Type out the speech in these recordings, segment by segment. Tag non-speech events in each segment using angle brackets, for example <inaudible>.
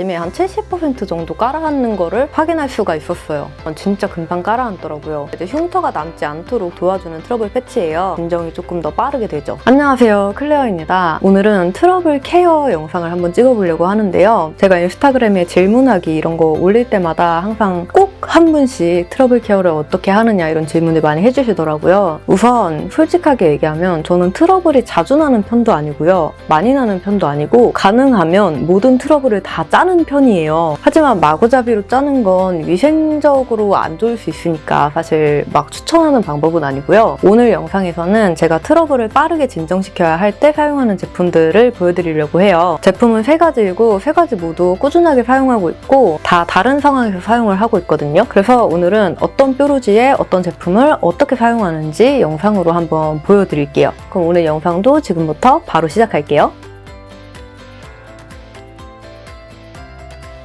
아침에 한 70% 정도 깔아앉는 거를 확인할 수가 있었어요. 진짜 금방 깔아앉더라고요. 이제 흉터가 남지 않도록 도와주는 트러블 패치예요. 진정이 조금 더 빠르게 되죠. 안녕하세요. 클레어입니다. 오늘은 트러블 케어 영상을 한번 찍어보려고 하는데요. 제가 인스타그램에 질문하기 이런 거 올릴 때마다 항상 꼭한 분씩 트러블 케어를 어떻게 하느냐 이런 질문을 많이 해주시더라고요. 우선 솔직하게 얘기하면 저는 트러블이 자주 나는 편도 아니고요. 많이 나는 편도 아니고 가능하면 모든 트러블을 다 짜는 편이에요. 하지만 마구잡이로 짜는 건 위생적으로 안 좋을 수 있으니까 사실 막 추천하는 방법은 아니고요. 오늘 영상에서는 제가 트러블을 빠르게 진정시켜야 할 때 사용하는 제품들을 보여드리려고 해요. 제품은 세 가지이고 세 가지 모두 꾸준하게 사용하고 있고 다 다른 상황에서 사용을 하고 있거든요. 그래서 오늘은 어떤 뾰루지에 어떤 제품을 어떻게 사용하는지 영상으로 한번 보여드릴게요. 그럼 오늘 영상도 지금부터 바로 시작할게요.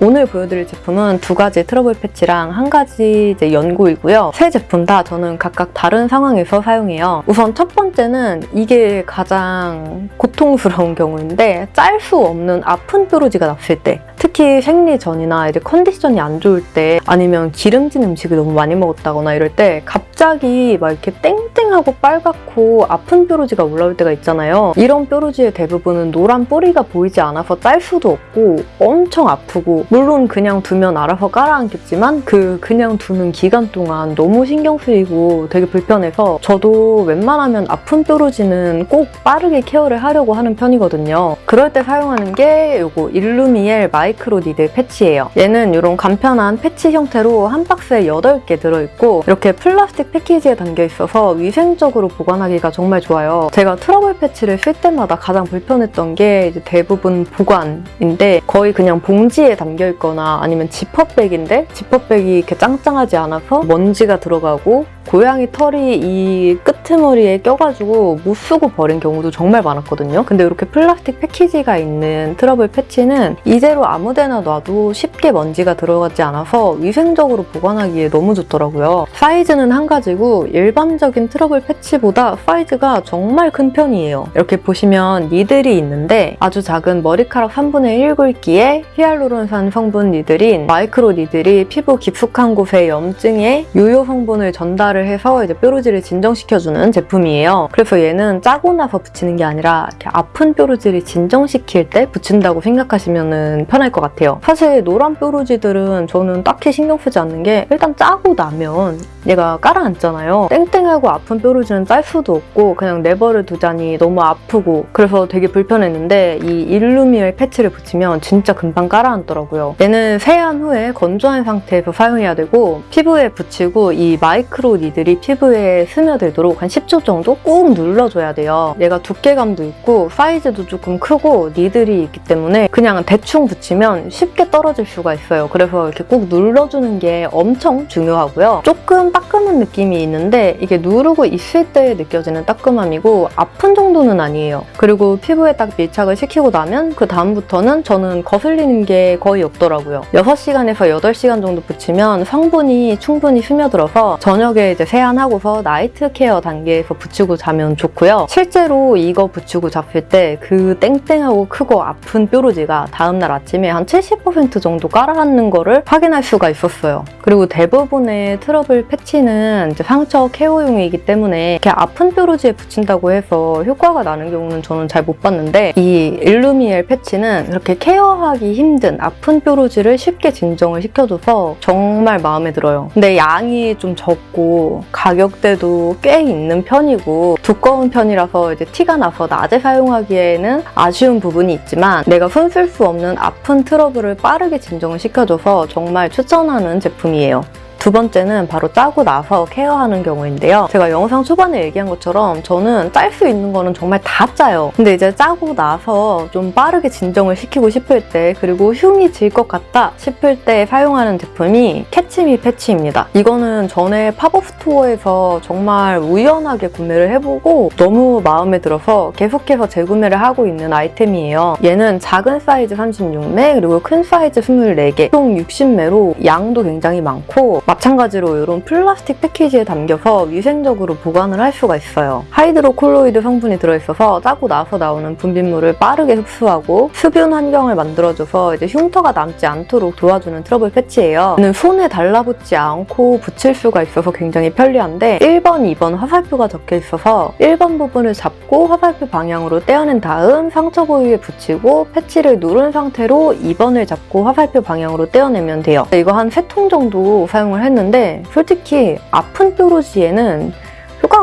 오늘 보여드릴 제품은 두 가지 트러블 패치랑 한 가지 이제 연고이고요. 세 제품 다 저는 각각 다른 상황에서 사용해요. 우선 첫 번째는 이게 가장 고통스러운 경우인데 짤 수 없는 아픈 뾰루지가 났을 때 특히 생리 전이나 이제 컨디션이 안 좋을 때 아니면 기름진 음식을 너무 많이 먹었다거나 이럴 때 갑자기 막 이렇게 땡땡하고 빨갛고 아픈 뾰루지가 올라올 때가 있잖아요. 이런 뾰루지의 대부분은 노란 뿌리가 보이지 않아서 짤 수도 없고 엄청 아프고 물론 그냥 두면 알아서 깔아앉겠지만 그 그냥 두는 기간 동안 너무 신경 쓰이고 되게 불편해서 저도 웬만하면 아픈 뾰루지는 꼭 빠르게 케어를 하려고 하는 편이거든요. 그럴 때 사용하는 게 이거 일루미엘 micro needle 패치예요. 얘는 이런 간편한 패치 형태로 한 박스에 8개 들어있고 이렇게 플라스틱 패키지에 담겨 있어서 위생적으로 보관하기가 정말 좋아요. 제가 트러블 패치를 쓸 때마다 가장 불편했던 게 대부분 보관인데 거의 그냥 봉지에 담겨 있거나 아니면 지퍼백인데 지퍼백이 이렇게 짱짱하지 않아서 먼지가 들어가고 고양이 털이 이 끄트머리에 껴가지고 못 쓰고 버린 경우도 정말 많았거든요. 근데 이렇게 플라스틱 패키지가 있는 트러블 패치는 이대로 아무데나 놔도 쉽게 먼지가 들어가지 않아서 위생적으로 보관하기에 너무 좋더라고요. 사이즈는 한 가지고 일반적인 트러블 패치보다 사이즈가 정말 큰 편이에요. 이렇게 보시면 needle이 있는데 아주 작은 머리카락 3분의 1 굵기에 히알루론산 성분 needle인 micro needle이 피부 깊숙한 곳의 염증에 유효 성분을 전달 을 해서 이제 뾰루지를 진정시켜주는 제품이에요. 그래서 얘는 짜고 나서 붙이는 게 아니라 이렇게 아픈 뾰루지를 진정시킬 때 붙인다고 생각하시면 편할 것 같아요. 사실 노란 뾰루지들은 저는 딱히 신경 쓰지 않는 게 일단 짜고 나면 얘가 깔아앉잖아요. 땡땡하고 아픈 뾰루지는 짤 수도 없고 그냥 내버려 두자니 너무 아프고 그래서 되게 불편했는데 이 일루미엘 패치를 붙이면 진짜 금방 깔아앉더라고요. 얘는 세안 후에 건조한 상태에서 사용해야 되고 피부에 붙이고 이 마이크로 니들이 피부에 스며들도록 한 10초 정도 꾹 눌러줘야 돼요. 얘가 두께감도 있고 사이즈도 조금 크고 니들이 있기 때문에 그냥 대충 붙이면 쉽게 떨어질 수가 있어요. 그래서 이렇게 꼭 눌러주는 게 엄청 중요하고요. 조금 따끔한 느낌이 있는데 이게 누르고 있을 때 느껴지는 따끔함이고 아픈 정도는 아니에요. 그리고 피부에 딱 밀착을 시키고 나면 그 다음부터는 저는 거슬리는 게 거의 없더라고요. 6시간에서 8시간 정도 붙이면 성분이 충분히 스며들어서 저녁에 이제 세안하고서 night care 단계에서 붙이고 자면 좋고요. 실제로 이거 붙이고 잡힐 때 그 땡땡하고 크고 아픈 뾰루지가 다음날 아침에 한 70% 정도 깔아앉는 거를 확인할 수가 있었어요. 그리고 대부분의 트러블 패치는 이제 상처 케어용이기 때문에 이렇게 아픈 뾰루지에 붙인다고 해서 효과가 나는 경우는 저는 잘 못 봤는데 이 일루미엘 패치는 이렇게 케어하기 힘든 아픈 뾰루지를 쉽게 진정을 시켜줘서 정말 마음에 들어요. 근데 양이 좀 적고 가격대도 꽤 있는 편이고 두꺼운 편이라서 이제 티가 나서 낮에 사용하기에는 아쉬운 부분이 있지만 내가 손쓸 수 없는 아픈 트러블을 빠르게 진정을 시켜줘서 정말 추천하는 제품이에요. 두 번째는 바로 짜고 나서 케어하는 경우인데요. 제가 영상 초반에 얘기한 것처럼 저는 짤 수 있는 거는 정말 다 짜요. 근데 이제 짜고 나서 좀 빠르게 진정을 시키고 싶을 때 그리고 흉이 질 것 같다 싶을 때 사용하는 제품이 캐치미 패치입니다. 이거는 전에 pop-up store에서 정말 우연하게 구매를 해보고 너무 마음에 들어서 계속해서 재구매를 하고 있는 아이템이에요. 얘는 작은 사이즈 36매 그리고 큰 사이즈 24개 총 60매로 양도 굉장히 많고 마찬가지로 이런 플라스틱 패키지에 담겨서 위생적으로 보관을 할 수가 있어요. 하이드로콜로이드 성분이 들어있어서 짜고 나서 나오는 분비물을 빠르게 흡수하고 수분 환경을 만들어줘서 이제 흉터가 남지 않도록 도와주는 트러블 패치예요. 얘는 손에 달라붙지 않고 붙일 수가 있어서 굉장히 편리한데 1번, 2번 화살표가 적혀 있어서 1번 부분을 잡고 화살표 방향으로 떼어낸 다음 상처 부위에 붙이고 패치를 누른 상태로 2번을 잡고 화살표 방향으로 떼어내면 돼요. 이거 한 3통 정도 사용을 했는데 솔직히 아픈 뾰루지에는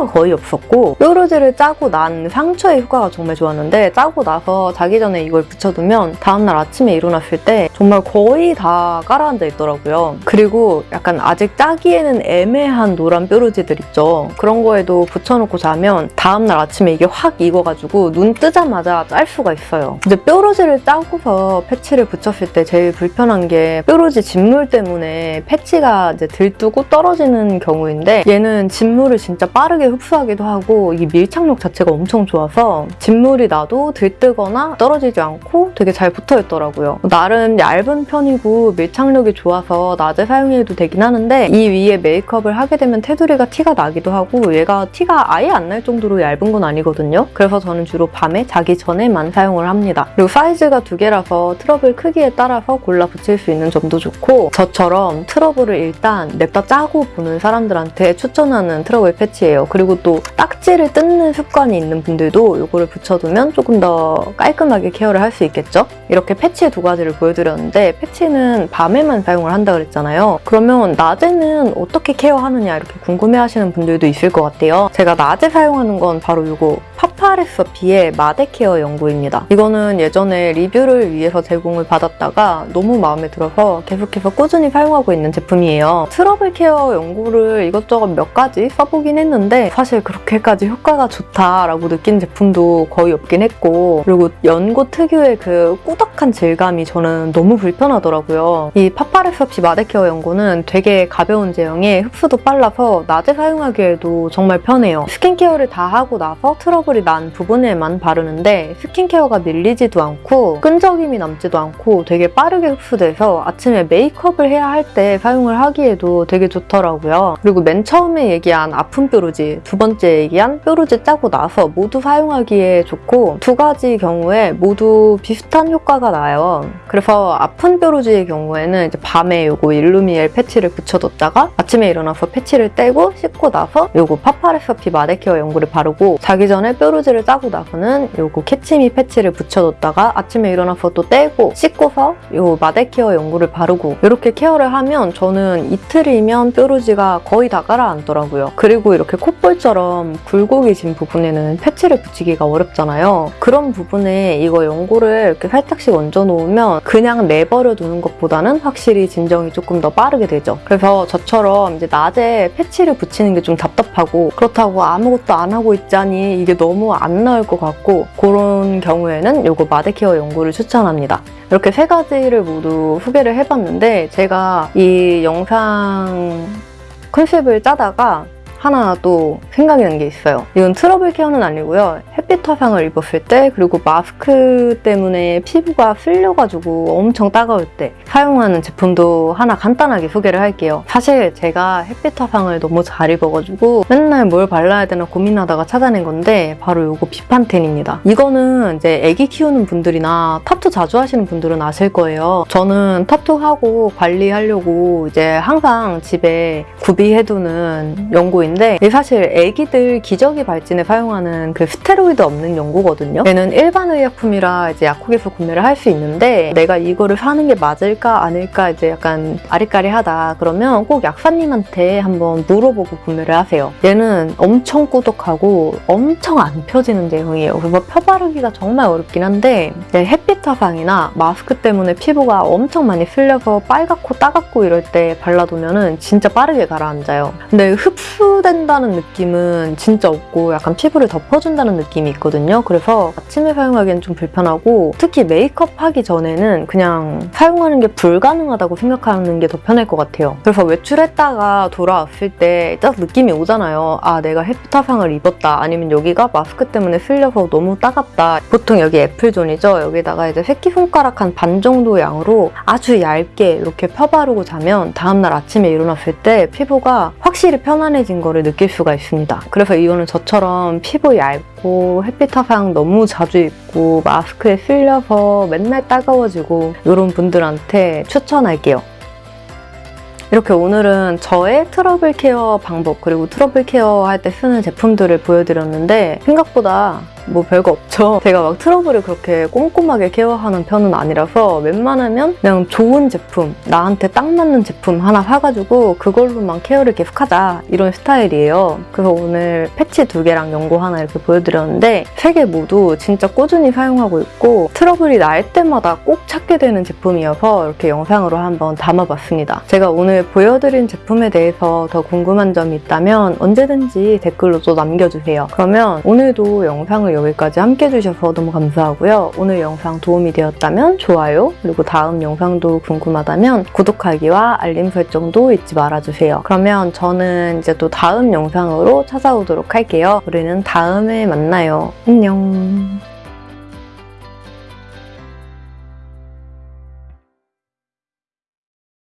효과가 거의 없었고 뾰루지를 짜고 난 상처의 효과가 정말 좋았는데 짜고 나서 자기 전에 이걸 붙여두면 다음날 아침에 일어났을 때 정말 거의 다 가라앉아 있더라고요. 그리고 약간 아직 짜기에는 애매한 노란 뾰루지들 있죠. 그런 거에도 붙여놓고 자면 다음날 아침에 이게 확 익어가지고 눈 뜨자마자 짤 수가 있어요. 근데 뾰루지를 짜고서 패치를 붙였을 때 제일 불편한 게 뾰루지 진물 때문에 패치가 이제 들뜨고 떨어지는 경우인데 얘는 진물을 진짜 빠르게 흡수하기도 하고 이 밀착력 자체가 엄청 좋아서 진물이 나도 들뜨거나 떨어지지 않고 되게 잘 붙어 있더라고요. 나름 얇은 편이고 밀착력이 좋아서 낮에 사용해도 되긴 하는데 이 위에 메이크업을 하게 되면 테두리가 티가 나기도 하고 얘가 티가 아예 안 날 정도로 얇은 건 아니거든요. 그래서 저는 주로 밤에 자기 전에만 사용을 합니다. 그리고 사이즈가 두 개라서 트러블 크기에 따라서 골라 붙일 수 있는 점도 좋고 저처럼 트러블을 일단 냅다 짜고 보는 사람들한테 추천하는 트러블 패치예요. 그리고 또 딱지를 뜯는 습관이 있는 분들도 이거를 붙여두면 조금 더 깔끔하게 케어를 할 수 있겠죠? 이렇게 패치 두 가지를 보여드렸는데 패치는 밤에만 사용을 한다 그랬잖아요. 그러면 낮에는 어떻게 케어하느냐 이렇게 궁금해하시는 분들도 있을 것 같아요. 제가 낮에 사용하는 건 바로 이거 파파레서피의 마데케어 연고입니다. 이거는 예전에 리뷰를 위해서 제공을 받았다가 너무 마음에 들어서 계속해서 꾸준히 사용하고 있는 제품이에요. 트러블 케어 연고를 이것저것 몇 가지 써보긴 했는데 사실 그렇게까지 효과가 좋다라고 느낀 제품도 거의 없긴 했고 그리고 연고 특유의 그 꾸덕한 질감이 저는 너무 불편하더라고요. 이 파파레서피 마데케어 연고는 되게 가벼운 제형에 흡수도 빨라서 낮에 사용하기에도 정말 편해요. 스킨케어를 다 하고 나서 트러블이 난 부분에만 바르는데 스킨케어가 밀리지도 않고 끈적임이 남지도 않고 되게 빠르게 흡수돼서 아침에 메이크업을 해야 할 때 사용을 하기에도 되게 좋더라고요. 그리고 맨 처음에 얘기한 아픈 뾰루지, 두 번째 얘기한 뾰루지 짜고 나서 모두 사용하기에 좋고 두 가지 경우에 모두 비슷한 효과가 나요. 그래서 아픈 뾰루지의 경우에는 이제 밤에 요거 일루미엘 패치를 붙여뒀다가 아침에 일어나서 패치를 떼고 씻고 나서 요거 파파레서피 마데케어 연고를 바르고 자기 전에 뾰루지 를 짜고 나서는 요거 캐치미 패치를 붙여뒀다가 아침에 일어나서 또 떼고 씻고서 요 마데케어 연고를 바르고 이렇게 케어를 하면 저는 이틀이면 뾰루지가 거의 다 가라앉더라고요. 그리고 이렇게 콧볼처럼 굴곡이 진 부분에는 패치를 붙이기가 어렵잖아요. 그런 부분에 이거 연고를 이렇게 살짝씩 얹어 놓으면 그냥 내버려 두는 것보다는 확실히 진정이 조금 더 빠르게 되죠. 그래서 저처럼 이제 낮에 패치를 붙이는 게 좀 답답하고 그렇다고 아무것도 안 하고 있자니 이게 너무 안 나을 것 같고 그런 경우에는 이거 마데케어 연고를 추천합니다. 이렇게 세 가지를 모두 소개를 해봤는데 제가 이 영상 컨셉을 짜다가 하나 또 생각이 난 게 있어요. 이건 트러블 케어는 아니고요. 햇빛 화상을 입었을 때 그리고 마스크 때문에 피부가 쓸려가지고 엄청 따가울 때 사용하는 제품도 하나 간단하게 소개를 할게요. 사실 제가 햇빛 화상을 너무 잘 입어가지고 맨날 뭘 발라야 되나 고민하다가 찾아낸 건데 바로 이거 비판텐입니다. 이거는 이제 애기 키우는 분들이나 타투 자주 하시는 분들은 아실 거예요. 저는 타투하고 관리하려고 이제 항상 집에 구비해두는 연고인 이게 사실 애기들 기저귀 발진에 사용하는 그 스테로이드 없는 연고거든요. 얘는 일반 의약품이라 이제 약국에서 구매를 할 수 있는데 내가 이거를 사는 게 맞을까 아닐까 이제 약간 아리까리하다 그러면 꼭 약사님한테 한번 물어보고 구매를 하세요. 얘는 엄청 꾸덕하고 엄청 안 펴지는 제형이에요. 그래서 펴바르기가 정말 어렵긴 한데 햇빛 화상이나 마스크 때문에 피부가 엄청 많이 쓸려서 빨갛고 따갑고 이럴 때 발라두면 은 진짜 빠르게 가라앉아요. 근데 흡수 함유된다는 느낌은 진짜 없고 약간 피부를 덮어준다는 느낌이 있거든요. 그래서 아침에 사용하기엔 좀 불편하고 특히 메이크업 하기 전에는 그냥 사용하는 게 불가능하다고 생각하는 게 더 편할 것 같아요. 그래서 외출했다가 돌아왔을 때 딱 느낌이 오잖아요. 아, 내가 햇타상을 입었다. 아니면 여기가 마스크 때문에 쓸려서 너무 따갑다. 보통 여기 애플존이죠. 여기다가 이제 새끼손가락 한 반 정도 양으로 아주 얇게 이렇게 펴바르고 자면 다음날 아침에 일어났을 때 피부가 확실히 편안해진 거를 느낄 수가 있습니다. 그래서 이거는 저처럼 피부 얇고 햇빛 타상 너무 자주 입고 마스크에 쓸려서 맨날 따가워지고 이런 분들한테 추천할게요. 이렇게 오늘은 저의 트러블 케어 방법 그리고 트러블 케어 할 때 쓰는 제품들을 보여드렸는데 생각보다 뭐 별거 없죠. <laughs> 제가 막 트러블을 그렇게 꼼꼼하게 케어하는 편은 아니라서 웬만하면 그냥 좋은 제품, 나한테 딱 맞는 제품 하나 사가지고 그걸로만 케어를 계속하자 이런 스타일이에요. 그래서 오늘 패치 두 개랑 연고 하나 이렇게 보여드렸는데 세 개 모두 진짜 꾸준히 사용하고 있고 트러블이 날 때마다 꼭 찾게 되는 제품이어서 이렇게 영상으로 한번 담아봤습니다. 제가 오늘 보여드린 제품에 대해서 더 궁금한 점이 있다면 언제든지 댓글로 또 남겨주세요. 그러면 오늘도 영상을 여기까지 함께 해주셔서 너무 감사하고요. 오늘 영상 도움이 되었다면 좋아요, 그리고 다음 영상도 궁금하다면 구독하기와 알림 설정도 잊지 말아주세요. 그러면 저는 이제 또 다음 영상으로 찾아오도록 할게요. 우리는 다음에 만나요. 안녕.